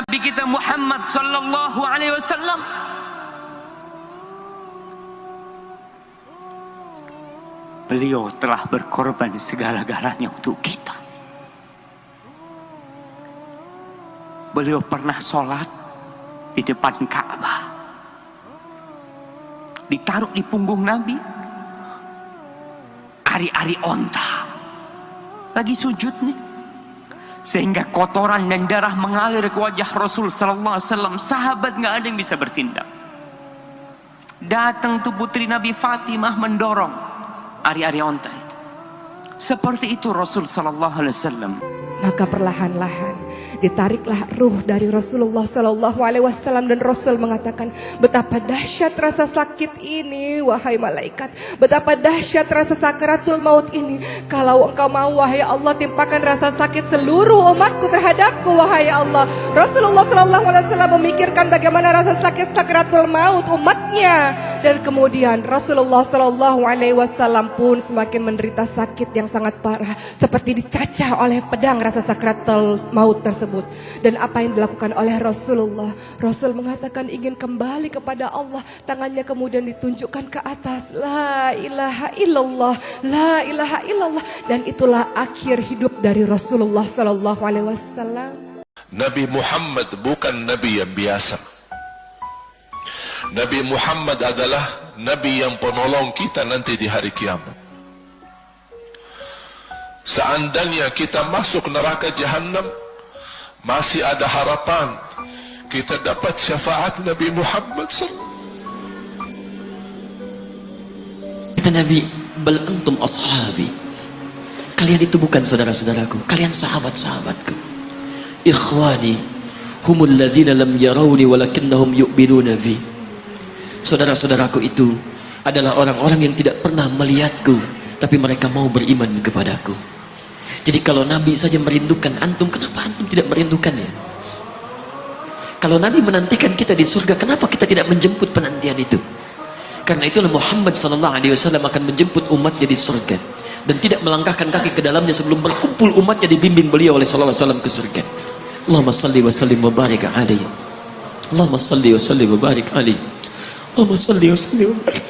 Nabi kita Muhammad sallallahu alaihi wasallam Beliau telah berkorban segala-galanya untuk kita. Beliau pernah sholat di depan Ka'bah. Ditaruh di punggung Nabi. Ari-ari onta. Lagi sujud nih. Sehingga kotoran dan darah mengalir ke wajah Rasul Sallallahu Alaihi Wasallam. Sahabat nggak ada yang bisa bertindak. Datang tuh putri Nabi Fatimah mendorong ari-ari onta itu. Seperti itu Rasul Sallallahu Alaihi Wasallam. Maka perlahan-lahan ditariklah ruh dari Rasulullah Sallallahu Alaihi Wasallam dan Rasul mengatakan betapa dahsyat rasa sakit ini wahai malaikat. Betapa dahsyat rasa sakaratul maut ini. Kalau engkau mau wahai Allah timpakan rasa sakit seluruh umatku terhadapku wahai Allah. Rasulullah Sallallahu Alaihi Wasallam memikirkan bagaimana rasa sakit sakaratul maut umatnya. Dan kemudian Rasulullah Sallallahu Alaihi Wasallam pun semakin menderita sakit yang sangat parah seperti dicacah oleh pedang rasa sakaratul maut tersebut dan apa yang dilakukan oleh Rasulullah. Rasul mengatakan ingin kembali kepada Allah, tangannya kemudian ditunjukkan ke atas. La ilaha illallah, la ilaha illallah dan itulah akhir hidup dari Rasulullah sallallahu alaihi wasallam. Nabi Muhammad bukan nabi yang biasa. Nabi Muhammad adalah nabi yang penolong kita nanti di hari kiamat. Seandainya kita masuk neraka jahanam, masih ada harapan kita dapat syafaat Nabi Muhammad SAW. Kata Nabi, bal antum ashabi. Kalian itu bukan saudara-saudaraku, kalian sahabat-sahabatku. Ikhwani, humul ladzina lam yarawni walakinnahum yu'minuna bi. Saudara-saudaraku itu adalah orang-orang yang tidak pernah melihatku, tapi mereka mau beriman kepadaku. Jadi kalau Nabi saja merindukan antum, kenapa antum tidak merindukannya? Kalau Nabi menantikan kita di surga, kenapa kita tidak menjemput penantian itu? Karena itulah Muhammad sallallahu alaihi wasallam akan menjemput umatnya di surga dan tidak melangkahkan kaki ke dalamnya sebelum berkumpul umatnya dibimbing beliau oleh sallallahu alaihi wasallam ke surga. Allahumma salli wa sallim wa barik alaihi. Allahumma salli wa sallim wa barik alaihi. Allahumma salli wa sallim wa barik